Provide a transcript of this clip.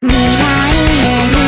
未来へ